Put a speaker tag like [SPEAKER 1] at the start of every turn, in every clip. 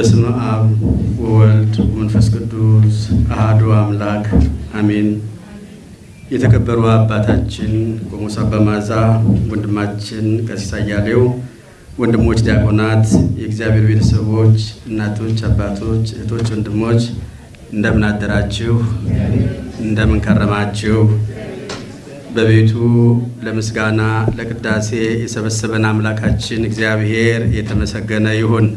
[SPEAKER 1] በስመ አብ ወወልድ ወመንፈስ ቅዱስ አሐዱ አምላክ አሜን። የተከበሩ አባታችን ቆሞስ አባ ማዛ፣ ወንድማችን ቀሲስ አያሌው፣ ወንድሞች ዲያቆናት፣ የእግዚአብሔር ቤተሰቦች፣ እናቶች፣ አባቶች፣ እህቶች፣ ወንድሞች እንደምን አደራችሁ? እንደምን ከረማችሁ? በቤቱ ለምስጋና ለቅዳሴ የሰበሰበን አምላካችን እግዚአብሔር የተመሰገነ ይሁን።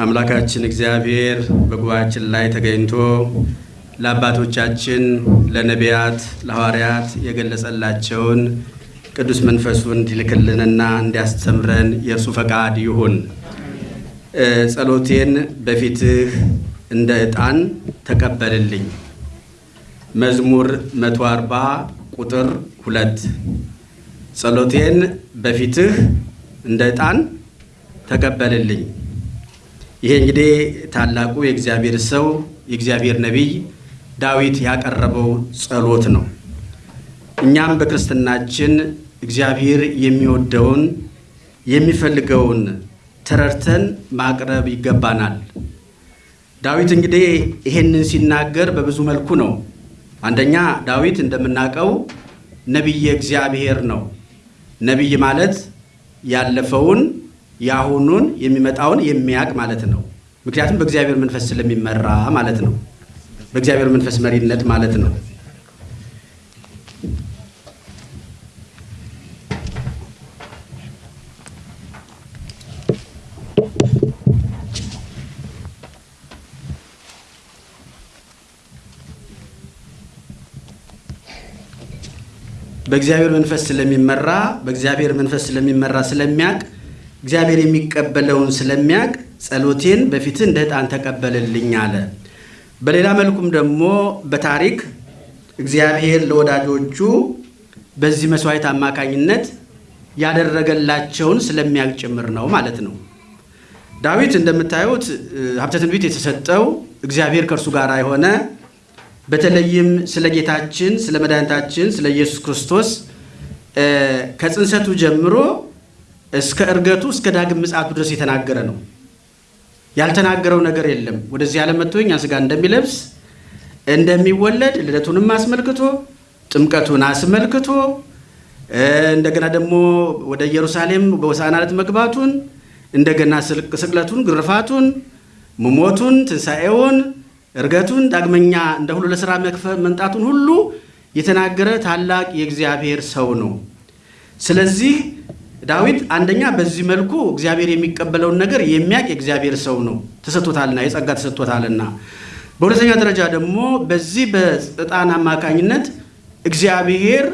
[SPEAKER 1] አምላካችን እግዚአብሔር በጉባኤያችን ላይ ተገኝቶ ለአባቶቻችን ለነቢያት፣ ለሐዋርያት የገለጸላቸውን ቅዱስ መንፈሱን እንዲልክልንና እንዲያስተምረን የእርሱ ፈቃድ ይሁን። ጸሎቴን በፊትህ እንደ ዕጣን ተቀበልልኝ። መዝሙር 140 ቁጥር ሁለት ጸሎቴን በፊትህ እንደ ዕጣን ተቀበልልኝ። ይሄ እንግዲህ ታላቁ የእግዚአብሔር ሰው የእግዚአብሔር ነቢይ ዳዊት ያቀረበው ጸሎት ነው። እኛም በክርስትናችን እግዚአብሔር የሚወደውን የሚፈልገውን ተረድተን ማቅረብ ይገባናል። ዳዊት እንግዲህ ይሄንን ሲናገር በብዙ መልኩ ነው። አንደኛ ዳዊት እንደምናውቀው ነቢየ እግዚአብሔር ነው። ነቢይ ማለት ያለፈውን የአሁኑን የሚመጣውን የሚያውቅ ማለት ነው። ምክንያቱም በእግዚአብሔር መንፈስ ስለሚመራ ማለት ነው። በእግዚአብሔር መንፈስ መሪነት ማለት ነው። በእግዚአብሔር መንፈስ ስለሚመራ በእግዚአብሔር መንፈስ ስለሚመራ ስለሚያውቅ እግዚአብሔር የሚቀበለውን ስለሚያውቅ ጸሎቴን በፊትህ እንደ ዕጣን ተቀበልልኝ አለ። በሌላ መልኩም ደግሞ በታሪክ እግዚአብሔር ለወዳጆቹ በዚህ መስዋዕት አማካኝነት ያደረገላቸውን ስለሚያውቅ ጭምር ነው ማለት ነው። ዳዊት እንደምታዩት ሀብተ ትንቢት የተሰጠው እግዚአብሔር ከእርሱ ጋር የሆነ በተለይም ስለ ጌታችን ስለ መድኃኒታችን ስለ ኢየሱስ ክርስቶስ ከጽንሰቱ ጀምሮ እስከ እርገቱ እስከ ዳግም ምጽአቱ ድረስ የተናገረ ነው። ያልተናገረው ነገር የለም። ወደዚህ ዓለም መጥቶ እኛ ሥጋ እንደሚለብስ እንደሚወለድ ልደቱንም አስመልክቶ ጥምቀቱን አስመልክቶ እንደገና ደግሞ ወደ ኢየሩሳሌም በሆሳዕና ዕለት መግባቱን እንደገና ስቅለቱን፣ ግርፋቱን፣ መሞቱን፣ ትንሣኤውን፣ እርገቱን ዳግመኛ እንደ ሁሉ ለሥራ መምጣቱን ሁሉ የተናገረ ታላቅ የእግዚአብሔር ሰው ነው። ስለዚህ ዳዊት አንደኛ በዚህ መልኩ እግዚአብሔር የሚቀበለውን ነገር የሚያውቅ የእግዚአብሔር ሰው ነው፣ ተሰጥቶታልና የጸጋ ተሰጥቶታልና። በሁለተኛ ደረጃ ደግሞ በዚህ በዕጣን አማካኝነት እግዚአብሔር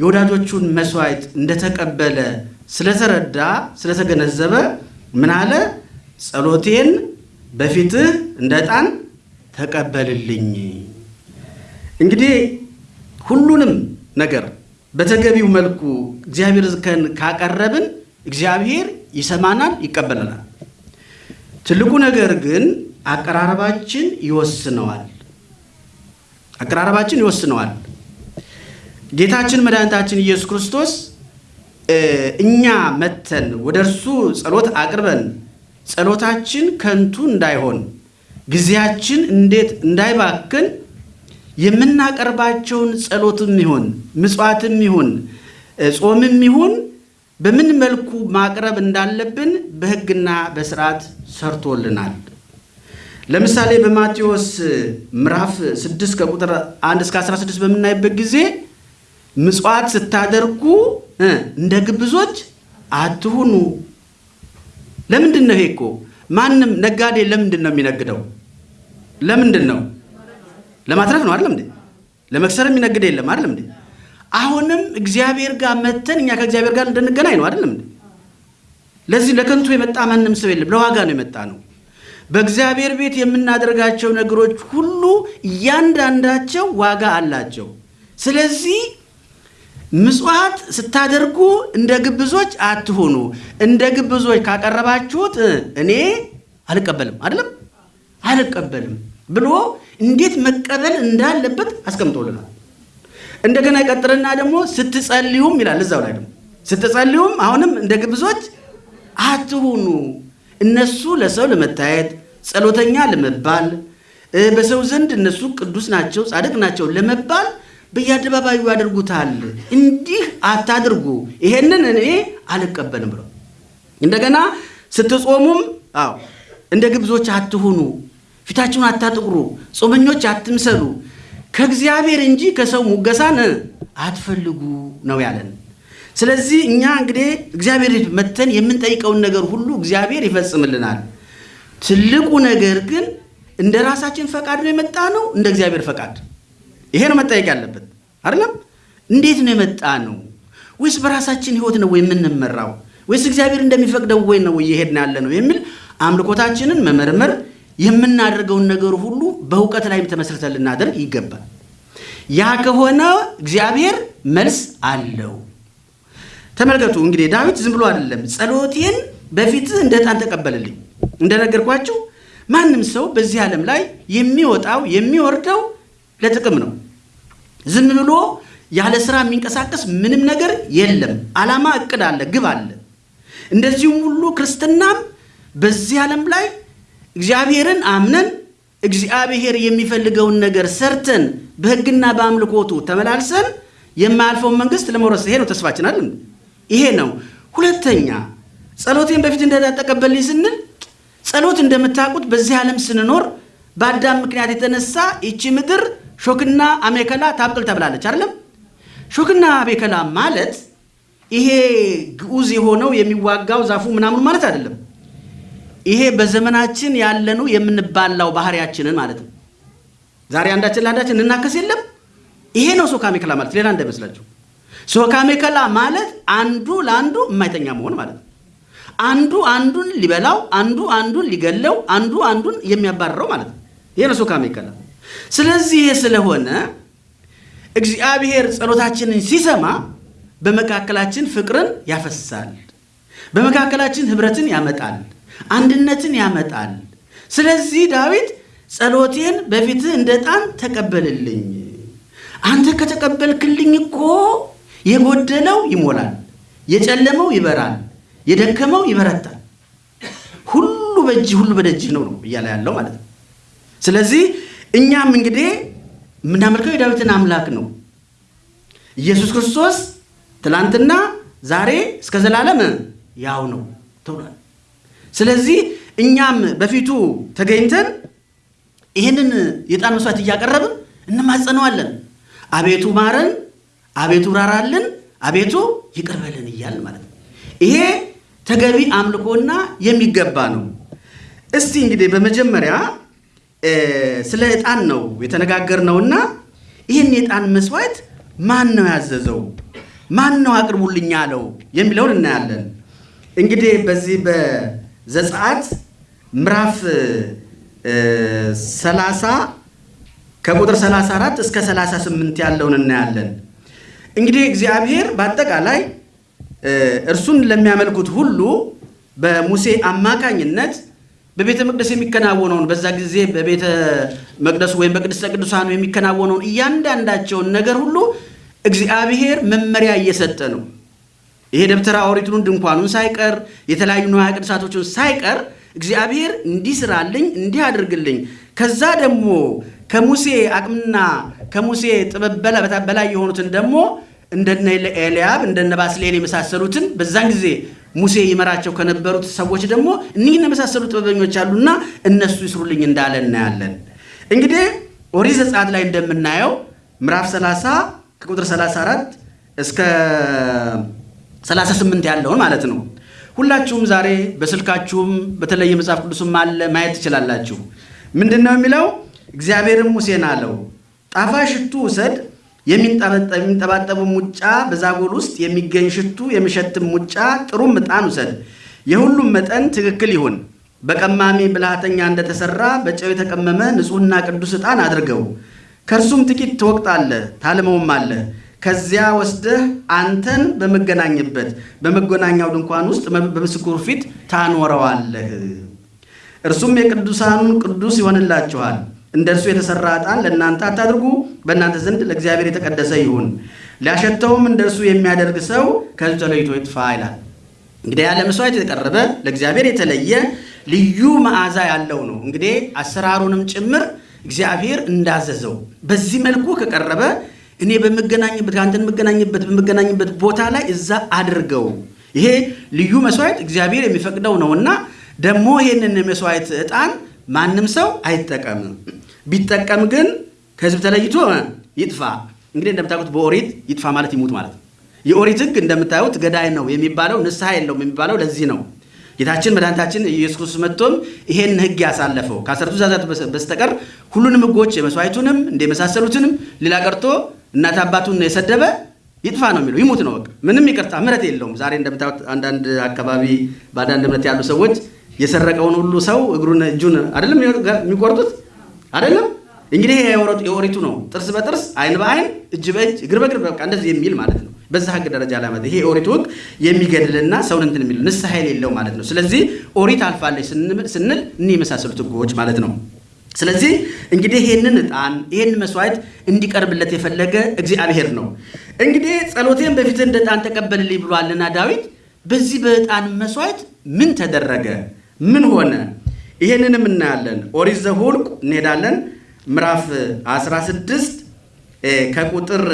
[SPEAKER 1] የወዳጆቹን መስዋዕት እንደተቀበለ ስለተረዳ ስለተገነዘበ ምን አለ? ጸሎቴን በፊትህ እንደ ዕጣን ተቀበልልኝ። እንግዲህ ሁሉንም ነገር በተገቢው መልኩ እግዚአብሔር ዝከን ካቀረብን እግዚአብሔር ይሰማናል፣ ይቀበለናል። ትልቁ ነገር ግን አቀራረባችን ይወስነዋል። አቀራረባችን ይወስነዋል። ጌታችን መድኃኒታችን ኢየሱስ ክርስቶስ እኛ መተን ወደ እርሱ ጸሎት አቅርበን ጸሎታችን ከንቱ እንዳይሆን ጊዜያችን እንዴት እንዳይባክን የምናቀርባቸውን ጸሎትም ይሁን ምጽዋትም ይሁን ጾምም ይሁን በምን መልኩ ማቅረብ እንዳለብን በሕግና በስርዓት ሰርቶልናል። ለምሳሌ በማቴዎስ ምዕራፍ 6 ከቁጥር 1 እስከ 16 በምናይበት ጊዜ ምጽዋት ስታደርጉ እንደ ግብዞች አትሁኑ። ለምንድን ነው ይሄ እኮ ማንም ነጋዴ ለምንድን ነው የሚነግደው? ለምንድን ነው ለማትረፍ ነው አይደለም እንዴ? ለመክሰር የሚነግድ የለም አይደለም እንዴ? አሁንም እግዚአብሔር ጋር መተን እኛ ከእግዚአብሔር ጋር እንድንገናኝ ነው አይደለም እንዴ? ለዚህ ለከንቱ የመጣ ማንም ሰው የለም፣ ለዋጋ ነው የመጣ ነው። በእግዚአብሔር ቤት የምናደርጋቸው ነገሮች ሁሉ እያንዳንዳቸው ዋጋ አላቸው። ስለዚህ ምጽዋት ስታደርጉ እንደ ግብዞች አትሆኑ። እንደ ግብዞች ካቀረባችሁት እኔ አልቀበልም አይደለም አልቀበልም ብሎ እንዴት መቀበል እንዳለበት አስቀምጦልናል። እንደገና ይቀጥልና ደግሞ ስትጸልዩም ይላል እዛው ላይ ደግሞ ስትጸልዩም አሁንም እንደ ግብዞች አትሁኑ። እነሱ ለሰው ለመታየት ጸሎተኛ ለመባል በሰው ዘንድ እነሱ ቅዱስ ናቸው፣ ጻድቅ ናቸው ለመባል በየአደባባዩ ያደርጉታል። እንዲህ አታድርጉ፣ ይሄንን እኔ አልቀበልም ብለው እንደገና ስትጾሙም አዎ እንደ ግብዞች አትሁኑ፣ ፊታችሁን አታጥቁሩ፣ ጾመኞች አትምሰሉ፣ ከእግዚአብሔር እንጂ ከሰው ሙገሳን አትፈልጉ ነው ያለን። ስለዚህ እኛ እንግዲህ እግዚአብሔር መተን የምንጠይቀውን ነገር ሁሉ እግዚአብሔር ይፈጽምልናል። ትልቁ ነገር ግን እንደ ራሳችን ፈቃድ ነው የመጣ ነው፣ እንደ እግዚአብሔር ፈቃድ? ይሄ ነው መጠየቅ ያለበት አይደለም። እንዴት ነው የመጣ ነው? ወይስ በራሳችን ህይወት ነው የምንመራው? ወይስ እግዚአብሔር እንደሚፈቅደው ወይ ነው እየሄድን ያለ ነው የሚል አምልኮታችንን መመርመር፣ የምናደርገውን ነገር ሁሉ በእውቀት ላይ ተመስርተን ልናደርግ ይገባል። ያ ከሆነ እግዚአብሔር መልስ አለው። ተመልከቱ እንግዲህ ዳዊት ዝም ብሎ አይደለም ጸሎቴን በፊትህ እንደ ዕጣን ተቀበልልኝ። እንደነገርኳችሁ ማንም ሰው በዚህ ዓለም ላይ የሚወጣው የሚወርደው ለጥቅም ነው። ዝም ብሎ ያለ ስራ የሚንቀሳቀስ ምንም ነገር የለም። ዓላማ፣ እቅድ አለ፣ ግብ አለ። እንደዚሁም ሁሉ ክርስትናም በዚህ ዓለም ላይ እግዚአብሔርን አምነን እግዚአብሔር የሚፈልገውን ነገር ሰርተን በሕግና በአምልኮቱ ተመላልሰን የማያልፈውን መንግስት ለመውረስ ይሄ ነው ተስፋችን አይደል? ይሄ ነው። ሁለተኛ ጸሎቴን በፊት እንደተቀበልኝ ስንል ጸሎት እንደምታውቁት በዚህ ዓለም ስንኖር በአዳም ምክንያት የተነሳ ይቺ ምድር ሾክና አሜከላ ታብቅል ተብላለች አይደለም? ሾክና አሜከላ ማለት ይሄ ግዑዝ የሆነው የሚዋጋው ዛፉ ምናምኑ ማለት አይደለም። ይሄ በዘመናችን ያለኑ የምንባላው ባህሪያችንን ማለት ነው። ዛሬ አንዳችን ለአንዳችን እናከስ የለም። ይሄ ነው ሶካ አሜከላ ማለት፣ ሌላ እንዳይመስላችሁ። ሶካ አሜከላ ማለት አንዱ ለአንዱ የማይተኛ መሆን ማለት ነው። አንዱ አንዱን ሊበላው፣ አንዱ አንዱን ሊገለው፣ አንዱ አንዱን የሚያባርረው ማለት ነው። ይሄ ነው ሶካ ስለዚህ ይሄ ስለሆነ እግዚአብሔር ጸሎታችንን ሲሰማ በመካከላችን ፍቅርን ያፈሳል፣ በመካከላችን ህብረትን ያመጣል፣ አንድነትን ያመጣል። ስለዚህ ዳዊት ጸሎቴን በፊትህ እንደ ዕጣን ተቀበልልኝ፣ አንተ ከተቀበልክልኝ እኮ የጎደለው ይሞላል፣ የጨለመው ይበራል፣ የደከመው ይበረታል። ሁሉ በእጅህ ሁሉ በደጅህ ነው ነው እያለ ያለው ማለት ነው። ስለዚህ እኛም እንግዲህ የምናመልከው የዳዊትን አምላክ ነው። ኢየሱስ ክርስቶስ ትላንትና ዛሬ እስከ ዘላለም ያው ነው ተብሏል። ስለዚህ እኛም በፊቱ ተገኝተን ይህንን የዕጣን መስዋዕት እያቀረብን እንማጸነዋለን። አቤቱ ማረን፣ አቤቱ ራራልን፣ አቤቱ ይቅር በለን እያልን ማለት ነው። ይሄ ተገቢ አምልኮና የሚገባ ነው። እስቲ እንግዲህ በመጀመሪያ ስለ ዕጣን ነው የተነጋገርነውና ይህን የዕጣን መስዋዕት ማን ነው ያዘዘው? ማን ነው አቅርቡልኝ ያለው የሚለውን እናያለን። እንግዲህ በዚህ በዘጸአት ምዕራፍ 30 ከቁጥር 34 እስከ 38 ያለውን እናያለን። እንግዲህ እግዚአብሔር በአጠቃላይ እርሱን ለሚያመልኩት ሁሉ በሙሴ አማካኝነት በቤተ መቅደስ የሚከናወነውን በዛ ጊዜ በቤተ መቅደሱ ወይም በቅድስተ ቅዱሳኑ የሚከናወነውን እያንዳንዳቸውን ነገር ሁሉ እግዚአብሔር መመሪያ እየሰጠ ነው። ይሄ ደብተራ ኦሪቱን ድንኳኑን ሳይቀር የተለያዩ ንዋየ ቅድሳቶችን ሳይቀር እግዚአብሔር እንዲህ ስራልኝ፣ እንዲህ አድርግልኝ። ከዛ ደግሞ ከሙሴ አቅምና ከሙሴ ጥበብ በላይ የሆኑትን ደግሞ እንደነ ኤልያብ እንደነ ባስሌል የመሳሰሉትን በዛን ጊዜ ሙሴ ይመራቸው ከነበሩት ሰዎች ደግሞ እኒህን የመሳሰሉ ጥበበኞች አሉና እነሱ ይስሩልኝ እንዳለ እናያለን። እንግዲህ ኦሪት ዘጸአት ላይ እንደምናየው ምዕራፍ 30 ከቁጥር 34 እስከ 38 ያለውን ማለት ነው። ሁላችሁም ዛሬ በስልካችሁም በተለየ መጽሐፍ ቅዱስም አለ ማየት ትችላላችሁ። ምንድን ነው የሚለው? እግዚአብሔርም ሙሴን አለው ጣፋጭ ሽቱ ውሰድ የሚንጠባጠቡ ሙጫ በዛጎል ውስጥ የሚገኝ ሽቱ የሚሸትም ሙጫ ጥሩም ዕጣን ውሰድ። የሁሉም መጠን ትክክል ይሁን። በቀማሚ ብልሃተኛ እንደተሰራ በጨው የተቀመመ ንጹሕና ቅዱስ ዕጣን አድርገው። ከእርሱም ጥቂት ትወቅጣለህ፣ ታልመውም አለ። ከዚያ ወስደህ አንተን በመገናኝበት በመገናኛው ድንኳን ውስጥ በምስክሩ ፊት ታኖረዋለህ። እርሱም የቅዱሳኑን ቅዱስ ይሆንላችኋል። እንደ እርሱ የተሰራ ዕጣን ለእናንተ አታድርጉ፣ በእናንተ ዘንድ ለእግዚአብሔር የተቀደሰ ይሁን። ሊያሸተውም እንደ እርሱ የሚያደርግ ሰው ከሕዝቡ ተለይቶ ይጥፋ ይላል። እንግዲህ ያለ መስዋዕት የቀረበ ለእግዚአብሔር የተለየ ልዩ መዓዛ ያለው ነው። እንግዲህ አሰራሩንም ጭምር እግዚአብሔር እንዳዘዘው በዚህ መልኩ ከቀረበ እኔ በምገናኝበት ከአንተን የምገናኝበት በምገናኝበት ቦታ ላይ እዛ አድርገው። ይሄ ልዩ መስዋዕት እግዚአብሔር የሚፈቅደው ነውና ደግሞ ይህንን መስዋዕት ዕጣን ማንም ሰው አይጠቀምም። ቢጠቀም ግን ከሕዝብ ተለይቶ ይጥፋ። እንግዲህ እንደምታውቁት በኦሪት ይጥፋ ማለት ይሙት ማለት ነው። የኦሪት ሕግ እንደምታዩት ገዳይ ነው የሚባለው ንስሐ የለውም የሚባለው ለዚህ ነው። ጌታችን መድኃኒታችን ኢየሱስ ክርስቶስ መጥቶም ይሄን ሕግ ያሳለፈው ከአስርቱ ትእዛዛት በስተቀር ሁሉንም ሕጎች የመስዋዕቱንም እንደ የመሳሰሉትንም ሌላ ቀርቶ እናት አባቱን የሰደበ ይጥፋ ነው የሚለው ይሙት ነው በቃ ምንም ይቅርታ ምሕረት የለውም። ዛሬ እንደምታዩት አንዳንድ አካባቢ በአንዳንድ እምነት ያሉ ሰዎች የሰረቀውን ሁሉ ሰው እግሩን እጁን አይደለም የሚቆርጡት አይደለም እንግዲህ የኦሪቱ ነው። ጥርስ በጥርስ አይን በአይን እጅ በእጅ እግር በእግር በቃ እንደዚህ የሚል ማለት ነው። በዛ ህግ ደረጃ ላይ ማለት ይሄ የኦሪቱ ህግ የሚገድልና ሰውን እንትን የሚል ንስሐ የሌለው ማለት ነው። ስለዚህ ኦሪት አልፋለች ስንል እኒህ የመሳሰሉት ህጎች ማለት ነው። ስለዚህ እንግዲህ ይህንን ዕጣን ይህን መስዋዕት እንዲቀርብለት የፈለገ እግዚአብሔር ነው። እንግዲህ ጸሎቴን በፊትህ እንደ ዕጣን ተቀበልልኝ ብሏልና ዳዊት በዚህ በዕጣን መስዋዕት ምን ተደረገ? ምን ሆነ? ይህንንም እናያለን። ኦሪት ዘኍልቍ እንሄዳለን ምዕራፍ 16 ከቁጥር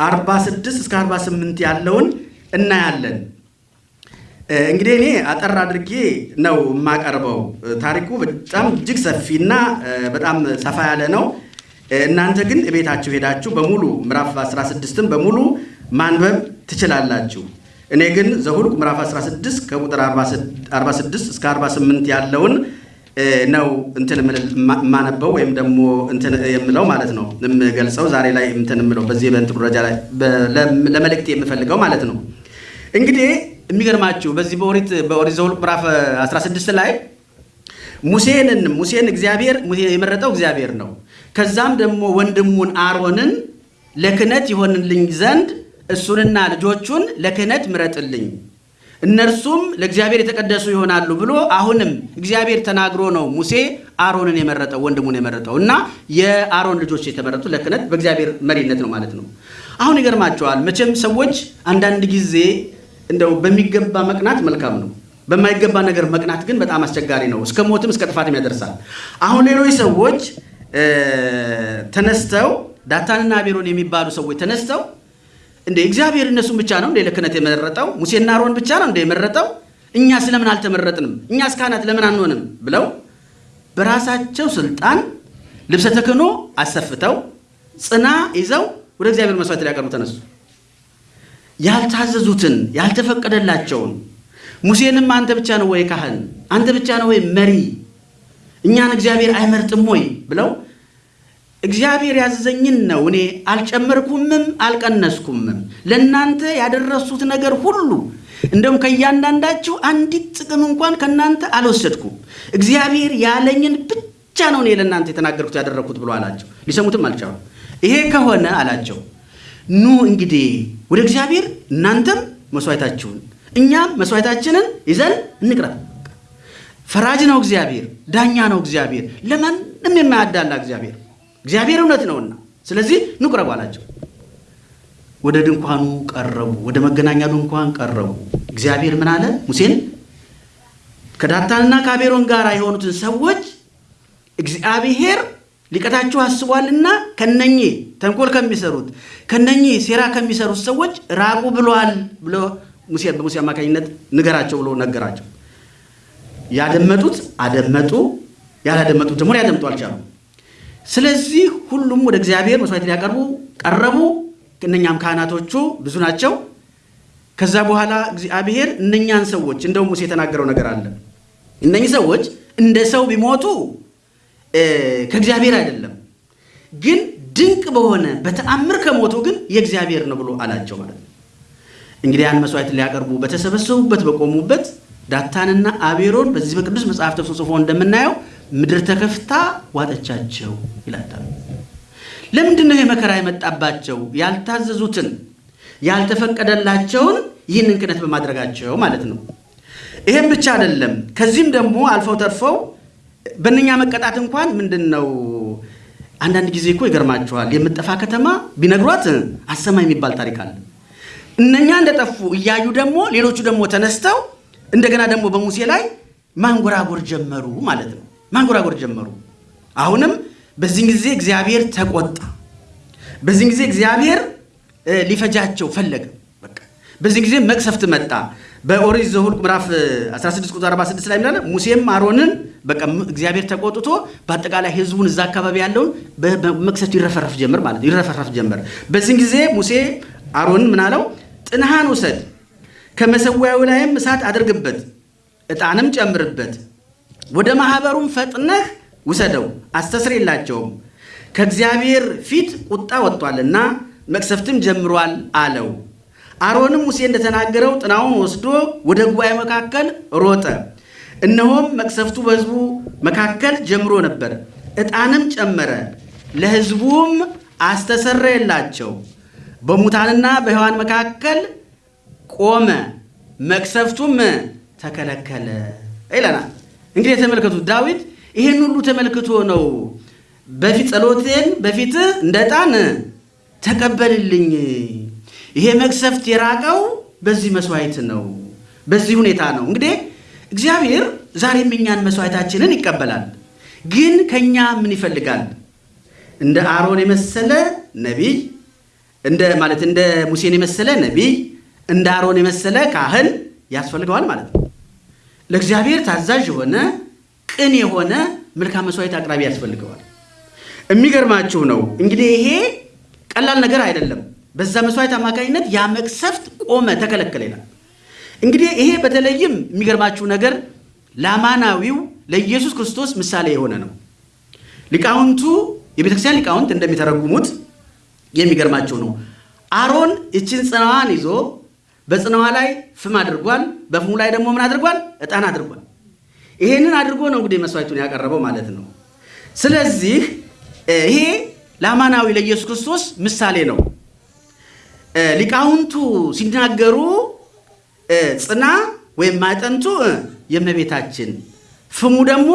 [SPEAKER 1] 46 እስከ 48 ያለውን እናያለን። እንግዲህ እኔ አጠር አድርጌ ነው የማቀርበው። ታሪኩ በጣም እጅግ ሰፊና በጣም ሰፋ ያለ ነው። እናንተ ግን ቤታችሁ ሄዳችሁ በሙሉ ምዕራፍ 16ን በሙሉ ማንበብ ትችላላችሁ። እኔ ግን ዘኍልቍ ምዕራፍ 16 ከቁጥር 46 እስከ 48 ያለውን ነው እንትን የማነበው ወይም ደግሞ እንትን የምለው ማለት ነው የምገልጸው ዛሬ ላይ እንትን የምለው በዚህ በእንትኑ ደረጃ ላይ ለመልእክት የምፈልገው ማለት ነው። እንግዲህ የሚገርማችሁ በዚህ በኦሪት በኦሪት ዘኍልቍ ምዕራፍ 16 ላይ ሙሴንን ሙሴን እግዚአብሔር የመረጠው እግዚአብሔር ነው። ከዛም ደግሞ ወንድሙን አሮንን ለክህነት ይሆንልኝ ዘንድ እሱንና ልጆቹን ለክህነት ምረጥልኝ እነርሱም ለእግዚአብሔር የተቀደሱ ይሆናሉ ብሎ አሁንም እግዚአብሔር ተናግሮ ነው ሙሴ አሮንን የመረጠው ወንድሙን የመረጠው እና የአሮን ልጆች የተመረጡ ለክህነት በእግዚአብሔር መሪነት ነው ማለት ነው። አሁን ይገርማቸዋል። መቼም ሰዎች አንዳንድ ጊዜ እንደው በሚገባ መቅናት መልካም ነው። በማይገባ ነገር መቅናት ግን በጣም አስቸጋሪ ነው። እስከ ሞትም እስከ ጥፋትም ያደርሳል። አሁን ሌሎች ሰዎች ተነስተው ዳታንና አቤሮን የሚባሉ ሰዎች ተነስተው እንደ እግዚአብሔር እነሱን ብቻ ነው እንደ ለክህነት የመረጠው ሙሴና አሮን ብቻ ነው እንደ የመረጠው እኛ ስለምን አልተመረጥንም? እኛስ ካህናት ለምን አንሆንም? ብለው በራሳቸው ስልጣን ልብሰ ተክህኖ አሰፍተው ጽና ይዘው ወደ እግዚአብሔር መስዋዕት ሊያቀርቡ ተነሱ። ያልታዘዙትን ያልተፈቀደላቸውን ሙሴንም አንተ ብቻ ነው ወይ ካህን? አንተ ብቻ ነው ወይ መሪ? እኛን እግዚአብሔር አይመርጥም ወይ ብለው እግዚአብሔር ያዘዘኝን ነው እኔ አልጨመርኩምም አልቀነስኩምም፣ ለእናንተ ያደረሱት ነገር ሁሉ እንደውም ከእያንዳንዳችሁ አንዲት ጥቅም እንኳን ከእናንተ አልወሰድኩም፣ እግዚአብሔር ያለኝን ብቻ ነው እኔ ለእናንተ የተናገርኩት ያደረግኩት ብሎ አላቸው። ሊሰሙትም አልቻሉ። ይሄ ከሆነ አላቸው ኑ እንግዲህ ወደ እግዚአብሔር እናንተም መስዋዕታችሁን እኛም መስዋዕታችንን ይዘን እንቅረብ። ፈራጅ ነው እግዚአብሔር፣ ዳኛ ነው እግዚአብሔር፣ ለማንም የማያዳላ እግዚአብሔር እግዚአብሔር እውነት ነውና፣ ስለዚህ ንቁረቡ አላቸው። ወደ ድንኳኑ ቀረቡ፣ ወደ መገናኛ ድንኳን ቀረቡ። እግዚአብሔር ምን አለ? ሙሴን ከዳታንና ከአቤሮን ጋር የሆኑትን ሰዎች እግዚአብሔር ሊቀጣችሁ አስቧልና ከነኚህ ተንኮል ከሚሰሩት ከነኚህ ሴራ ከሚሰሩት ሰዎች ራቁ ብሏል ብሎ ሙሴ በሙሴ አማካኝነት ንገራቸው ብሎ ነገራቸው። ያደመጡት አደመጡ፣ ያላደመጡት ደግሞ ሊያደምጡ አልቻሉ። ስለዚህ ሁሉም ወደ እግዚአብሔር መስዋዕት ሊያቀርቡ ቀረቡ። እነኛም ካህናቶቹ ብዙ ናቸው። ከዛ በኋላ እግዚአብሔር እነኛን ሰዎች እንደው ሙሴ የተናገረው ነገር አለ። እነኚህ ሰዎች እንደ ሰው ቢሞቱ ከእግዚአብሔር አይደለም፣ ግን ድንቅ በሆነ በተአምር ከሞቱ ግን የእግዚአብሔር ነው ብሎ አላቸው ማለት ነው። እንግዲህ ያን መስዋዕት ሊያቀርቡ በተሰበሰቡበት በቆሙበት ዳታንና አቤሮን በዚህ በቅዱስ መጽሐፍ ተጽፎ እንደምናየው ምድር ተከፍታ ዋጠቻቸው ይላል። ለምንድን ነው የመከራ የመጣባቸው? ያልታዘዙትን ያልተፈቀደላቸውን ይህንን ክህነት በማድረጋቸው ማለት ነው። ይሄም ብቻ አይደለም። ከዚህም ደግሞ አልፈው ተርፈው በእነኛ መቀጣት እንኳን ምንድን ነው አንዳንድ ጊዜ እኮ ይገርማችኋል። የምጠፋ ከተማ ቢነግሯት አሰማ የሚባል ታሪክ አለ። እነኛ እንደጠፉ እያዩ ደግሞ ሌሎቹ ደግሞ ተነስተው እንደገና ደግሞ በሙሴ ላይ ማንጎራጎር ጀመሩ ማለት ነው። ማንጎራጎር ጀመሩ። አሁንም በዚህን ጊዜ እግዚአብሔር ተቆጣ። በዚህን ጊዜ እግዚአብሔር ሊፈጃቸው ፈለገ። በቃ በዚህን ጊዜ መቅሰፍት መጣ። በኦሪት ዘኍልቍ ምዕራፍ 16 ቁጥር 46 ላይ ምናለ ሙሴም አሮንን በቃ እግዚአብሔር ተቆጥቶ በአጠቃላይ ሕዝቡን እዛ አካባቢ ያለውን በመቅሰፍት ይረፈረፍ ጀመር ማለት ይረፈረፍ ጀመር። በዚህን ጊዜ ሙሴ አሮንን ምናለው ጥንሃን ውሰድ፣ ከመሰዊያው ላይም እሳት አድርግበት፣ ዕጣንም ጨምርበት፣ ወደ ማኅበሩም ፈጥነህ ውሰደው፣ አስተስርየላቸውም ከእግዚአብሔር ፊት ቁጣ ወጥቷልና መቅሰፍትም ጀምሯል አለው። አሮንም ሙሴ እንደተናገረው ጥናውን ወስዶ ወደ ጉባኤ መካከል ሮጠ። እነሆም መቅሰፍቱ በሕዝቡ መካከል ጀምሮ ነበር። ዕጣንም ጨመረ፣ ለሕዝቡም አስተሰረየላቸው። በሙታንና በሕያዋን መካከል ቆመ፣ መቅሰፍቱም ተከለከለ ይለናል። እንግዲህ የተመልከቱ ዳዊት ይህን ሁሉ ተመልክቶ ነው በፊት ጸሎቴን በፊትህ እንደ ዕጣን ተቀበልልኝ ይሄ መቅሰፍት የራቀው በዚህ መስዋዕት ነው፣ በዚህ ሁኔታ ነው። እንግዲህ እግዚአብሔር ዛሬም እኛን መስዋዕታችንን ይቀበላል። ግን ከኛ ምን ይፈልጋል? እንደ አሮን የመሰለ ነቢይ እንደ ማለት እንደ ሙሴን የመሰለ ነቢይ እንደ አሮን የመሰለ ካህን ያስፈልገዋል ማለት ነው። ለእግዚአብሔር ታዛዥ የሆነ ቅን የሆነ መልካም መስዋዕት አቅራቢ ያስፈልገዋል። የሚገርማችሁ ነው እንግዲህ ይሄ ቀላል ነገር አይደለም። በዛ መስዋዕት አማካኝነት ያ መቅሰፍት ቆመ፣ ተከለከለ ይላል። እንግዲህ ይሄ በተለይም የሚገርማችሁ ነገር ለአማናዊው ለኢየሱስ ክርስቶስ ምሳሌ የሆነ ነው። ሊቃውንቱ የቤተክርስቲያን ሊቃውንት እንደሚተረጉሙት የሚገርማቸው ነው። አሮን እችን ጽናዋን ይዞ በጽናዋ ላይ ፍም አድርጓል። በፍሙ ላይ ደግሞ ምን አድርጓል? ዕጣን አድርጓል። ይሄንን አድርጎ ነው እንግዲህ መስዋዕቱን ያቀረበው ማለት ነው። ስለዚህ ይሄ ለአማናዊ ለኢየሱስ ክርስቶስ ምሳሌ ነው። ሊቃውንቱ ሲናገሩ ጽና ወይም ማዕጠንቱ የእመቤታችን ፍሙ ደግሞ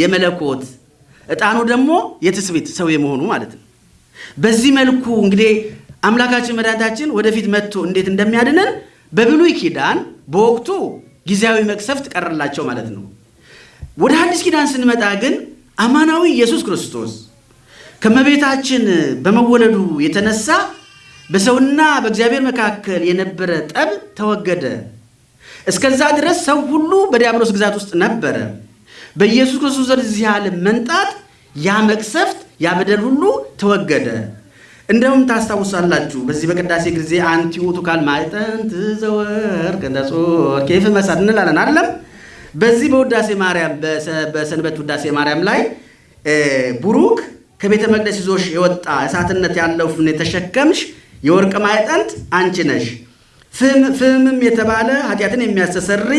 [SPEAKER 1] የመለኮት ዕጣኑ ደግሞ የትስብእት ሰው የመሆኑ ማለት ነው። በዚህ መልኩ እንግዲህ አምላካችን መድኃኒታችን ወደፊት መጥቶ እንዴት እንደሚያድነን በብሉይ ኪዳን በወቅቱ ጊዜያዊ መቅሰፍት ቀረላቸው ማለት ነው። ወደ አዲስ ኪዳን ስንመጣ ግን አማናዊ ኢየሱስ ክርስቶስ ከእመቤታችን በመወለዱ የተነሳ በሰውና በእግዚአብሔር መካከል የነበረ ጠብ ተወገደ። እስከዛ ድረስ ሰው ሁሉ በዲያብሎስ ግዛት ውስጥ ነበረ። በኢየሱስ ክርስቶስ ወደዚህ ዓለም መንጣት ያ መቅሰፍት ያ በደል ሁሉ ተወገደ። እንደውም ታስታውሳላችሁ በዚህ በቅዳሴ ጊዜ አንቲ ውእቱ ካል ማዕጠንት ዘወርቅ እንደ ኬፍ መሳት እንላለን አይደለም። በዚህ በውዳሴ ማርያም በሰንበት ውዳሴ ማርያም ላይ ቡሩክ ከቤተ መቅደስ ይዞሽ የወጣ እሳትነት ያለው ፍም የተሸከምሽ የወርቅ ማዕጠንት አንቺ ነሽ። ፍምም የተባለ ኃጢአትን የሚያስተሰሪ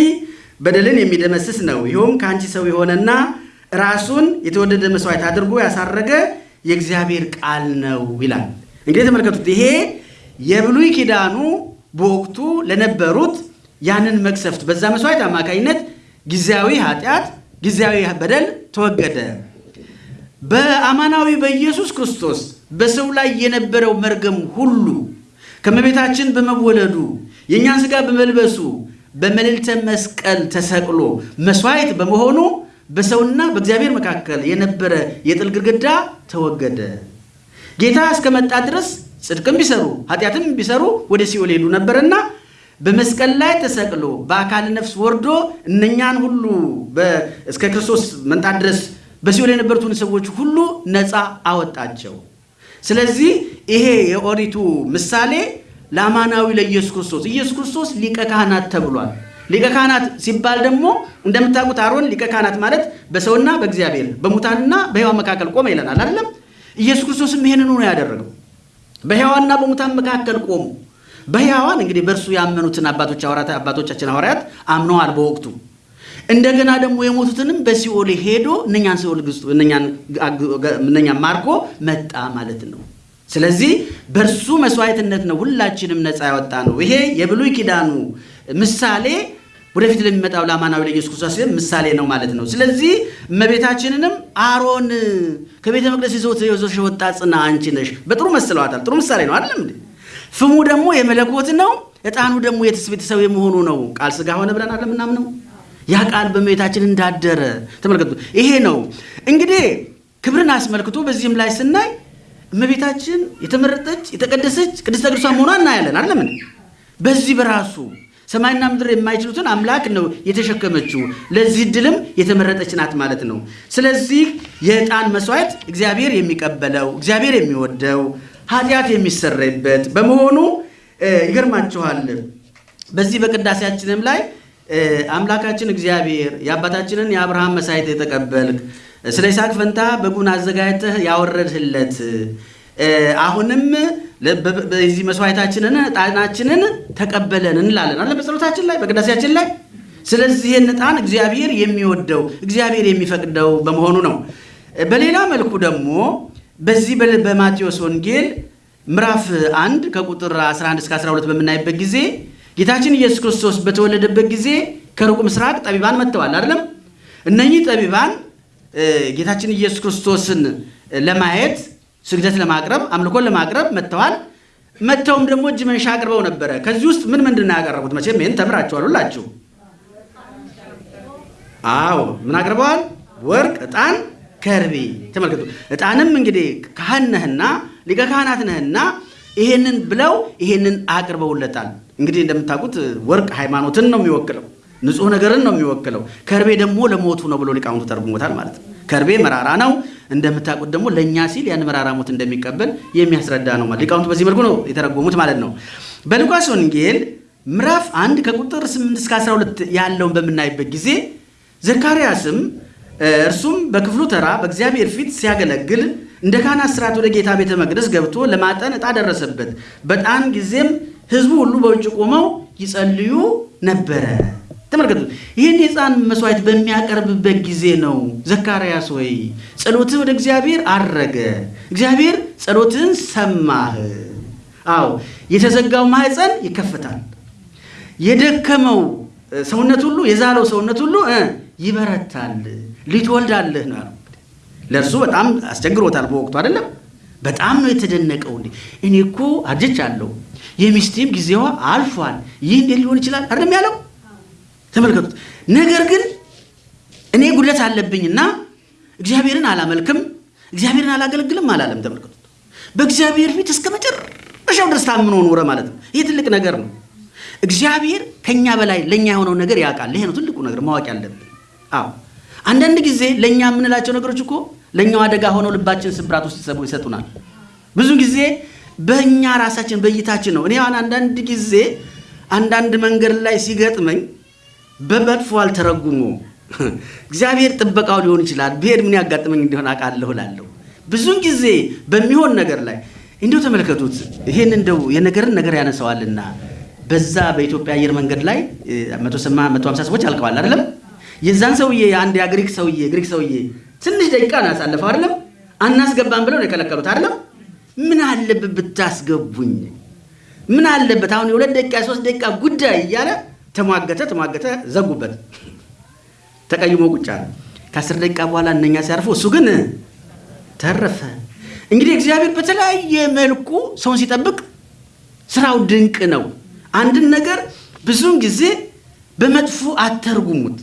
[SPEAKER 1] በደልን የሚደመስስ ነው። ይኸውም ከአንቺ ሰው የሆነና ራሱን የተወደደ መስዋዕት አድርጎ ያሳረገ የእግዚአብሔር ቃል ነው ይላል። እንግዲህ ተመልከቱት። ይሄ የብሉይ ኪዳኑ በወቅቱ ለነበሩት ያንን መቅሰፍት በዛ መስዋዕት አማካኝነት ጊዜያዊ ኃጢአት፣ ጊዜያዊ በደል ተወገደ። በአማናዊ በኢየሱስ ክርስቶስ በሰው ላይ የነበረው መርገም ሁሉ ከእመቤታችን በመወለዱ የእኛን ሥጋ በመልበሱ በመልዕልተ መስቀል ተሰቅሎ መስዋዕት በመሆኑ በሰውና በእግዚአብሔር መካከል የነበረ የጥል ግድግዳ ተወገደ። ጌታ እስከመጣ ድረስ ጽድቅም ቢሰሩ ኃጢአትም ቢሰሩ ወደ ሲኦል ሄዱ ነበርና በመስቀል ላይ ተሰቅሎ በአካል ነፍስ ወርዶ እነኛን ሁሉ እስከ ክርስቶስ መምጣት ድረስ በሲኦል የነበሩትን ሰዎች ሁሉ ነፃ አወጣቸው። ስለዚህ ይሄ የኦሪቱ ምሳሌ ለአማናዊ ለኢየሱስ ክርስቶስ ኢየሱስ ክርስቶስ ሊቀ ካህናት ተብሏል። ሊቀ ካህናት ሲባል ደግሞ እንደምታውቁት አሮን ሊቀ ካህናት ማለት በሰውና በእግዚአብሔር በሙታንና በሕያዋን መካከል ቆመ ይለናል አይደለም? ኢየሱስ ክርስቶስም ይሄንን ነው ያደረገው። በሕያዋንና በሙታን መካከል ቆሙ። በሕያዋን እንግዲህ በእርሱ ያመኑትን አባቶች አባቶቻችን ሐዋርያት አምነዋል በወቅቱ እንደገና ደግሞ የሞቱትንም በሲኦል ሄዶ እነኛን ሲኦል ግዝቶ እነኛን ማርኮ መጣ ማለት ነው። ስለዚህ በእርሱ መስዋዕትነት ነው ሁላችንም ነፃ ያወጣ ነው። ይሄ የብሉይ ኪዳኑ ምሳሌ ወደፊት ለሚመጣው ለአማናዊ ለኢየሱስ ክርስቶስ ምሳሌ ነው ማለት ነው። ስለዚህ እመቤታችንንም አሮን ከቤተ መቅደስ ይዞሽ የወጣ ጽና አንቺ ነሽ በጥሩ መስለዋታል። ጥሩ ምሳሌ ነው አይደለም እንዴ? ፍሙ ደግሞ የመለኮት ነው፣ ዕጣኑ ደግሞ የትስብእት ሰው የመሆኑ ነው። ቃል ሥጋ ሆነ ብለን አለ ምናምነው ያ ቃል በእመቤታችን እንዳደረ ተመልከቱ። ይሄ ነው እንግዲህ ክብርን አስመልክቶ በዚህም ላይ ስናይ እመቤታችን የተመረጠች የተቀደሰች ቅድስተ ቅዱሳን መሆኗን እናያለን። አይደለምን? በዚህ በራሱ ሰማይና ምድር የማይችሉትን አምላክ ነው የተሸከመችው። ለዚህ ድልም የተመረጠች ናት ማለት ነው። ስለዚህ የዕጣን መስዋዕት እግዚአብሔር የሚቀበለው እግዚአብሔር የሚወደው ኃጢአት የሚሰረይበት በመሆኑ ይገርማችኋል። በዚህ በቅዳሴያችንም ላይ አምላካችን እግዚአብሔር የአባታችንን የአብርሃም መሳይት የተቀበልክ ስለ ይስሐቅ ፈንታ በጉን አዘጋጅተህ ያወረድህለት አሁንም በዚህ መስዋዕታችንን ዕጣናችንን ተቀበለን እንላለን አለ በጸሎታችን ላይ በቅዳሴያችን ላይ። ስለዚህ ይህን እግዚአብሔር የሚወደው እግዚአብሔር የሚፈቅደው በመሆኑ ነው። በሌላ መልኩ ደግሞ በዚህ በማቴዎስ ወንጌል ምዕራፍ 1 ከቁጥር 11 እስከ 12 በምናይበት ጊዜ ጌታችን ኢየሱስ ክርስቶስ በተወለደበት ጊዜ ከሩቅ ምስራቅ ጠቢባን መጥተዋል አይደለም። እነኚህ ጠቢባን ጌታችን ኢየሱስ ክርስቶስን ለማየት ስግደት ለማቅረብ አምልኮን ለማቅረብ መጥተዋል። መጥተውም ደግሞ እጅ መንሻ አቅርበው ነበረ። ከዚህ ውስጥ ምን ምንድን ነው ያቀረቡት? መቼም ይህን ተምራችኋል ሁላችሁ። አዎ ምን አቅርበዋል? ወርቅ፣ ዕጣን፣ ከርቤ። ተመልከቱ። ዕጣንም እንግዲህ ካህን ነህና ሊቀ ካህናት ነህና ይሄንን ብለው ይሄንን አቅርበውለታል። እንግዲህ እንደምታውቁት ወርቅ ሃይማኖትን ነው የሚወክለው፣ ንጹሕ ነገርን ነው የሚወክለው። ከርቤ ደግሞ ለሞቱ ነው ብሎ ሊቃውንቱ ተርጉሞታል ማለት ነው። ከርቤ መራራ ነው እንደምታውቁት ደግሞ ለእኛ ሲል ያን መራራ ሞት እንደሚቀበል የሚያስረዳ ነው። ሊቃውንቱ በዚህ መልኩ ነው የተረጎሙት ማለት ነው። በሉቃስ ወንጌል ምዕራፍ አንድ ከቁጥር 8 እስከ 12 ያለውን በምናይበት ጊዜ ዘካርያስም እርሱም በክፍሉ ተራ በእግዚአብሔር ፊት ሲያገለግል እንደ ካህናት ሥርዓት ወደ ጌታ ቤተ መቅደስ ገብቶ ለማጠን ዕጣ ደረሰበት። በጣም ጊዜም ሕዝቡ ሁሉ በውጭ ቆመው ይጸልዩ ነበረ። ተመልከቱ። ይህን የዕጣን መስዋዕት በሚያቀርብበት ጊዜ ነው ዘካርያስ ወይ ጸሎትህ ወደ እግዚአብሔር አረገ፣ እግዚአብሔር ጸሎትህን ሰማህ። አዎ የተዘጋው ማህፀን ይከፈታል፣ የደከመው ሰውነት ሁሉ የዛለው ሰውነት ሁሉ ይበረታል፣ ልትወልዳለህ ነው ያለው። ለእርሱ በጣም አስቸግሮታል በወቅቱ አይደለም። በጣም ነው የተደነቀው። እንዴ እኔ እኮ አርጅቻለሁ፣ የሚስቴም ጊዜዋ አልፏል፣ ይህ እንዴት ሊሆን ይችላል አይደለም ያለው ተመልከቱት። ነገር ግን እኔ ጉድለት አለብኝና እግዚአብሔርን አላመልክም እግዚአብሔርን አላገለግልም አላለም። ተመልከቱት። በእግዚአብሔር ፊት እስከ መጨረሻው ድረስ ታምኖ ኖረ ማለት ነው። ይህ ትልቅ ነገር ነው። እግዚአብሔር ከኛ በላይ ለእኛ የሆነው ነገር ያውቃል። ይሄ ነው ትልቁ ነገር ማወቅ ያለብን። አዎ አንዳንድ ጊዜ ለእኛ የምንላቸው ነገሮች እኮ ለእኛው አደጋ ሆነው ልባችን ስብራት ውስጥ ይሰጡናል። ብዙ ጊዜ በእኛ ራሳችን በእይታችን ነው። እኔ አሁን አንዳንድ ጊዜ አንዳንድ መንገድ ላይ ሲገጥመኝ በመጥፎ አልተረጉሞ እግዚአብሔር ጥበቃው ሊሆን ይችላል ብሄድ ምን ያጋጥመኝ እንዲሆን አውቃለሁ እላለሁ። ብዙን ጊዜ በሚሆን ነገር ላይ እንዲሁ ተመልከቱት። ይሄን እንደው የነገርን ነገር ያነሳዋልና በዛ በኢትዮጵያ አየር መንገድ ላይ መቶ ሀምሳ ሰዎች አልቀዋል አይደለም። የዛን ሰውዬ አንድ የግሪክ ሰውዬ ግሪክ ሰውዬ ትንሽ ደቂቃ ነው ያሳለፈው አይደለም። አናስገባም ብለው ነው የከለከሉት አይደለም። ምን አለበት ብታስገቡኝ፣ ምን አለበት አሁን የሁለት ደቂቃ የሶስት ደቂቃ ጉዳይ እያለ ተሟገተ ተሟገተ፣ ዘጉበት። ተቀይሞ ቁጭ አለ። ከአስር ደቂቃ በኋላ እነኛ ሲያርፉ እሱ ግን ተረፈ። እንግዲህ እግዚአብሔር በተለያየ መልኩ ሰውን ሲጠብቅ ስራው ድንቅ ነው። አንድን ነገር ብዙውን ጊዜ በመጥፎ አተርጉሙት።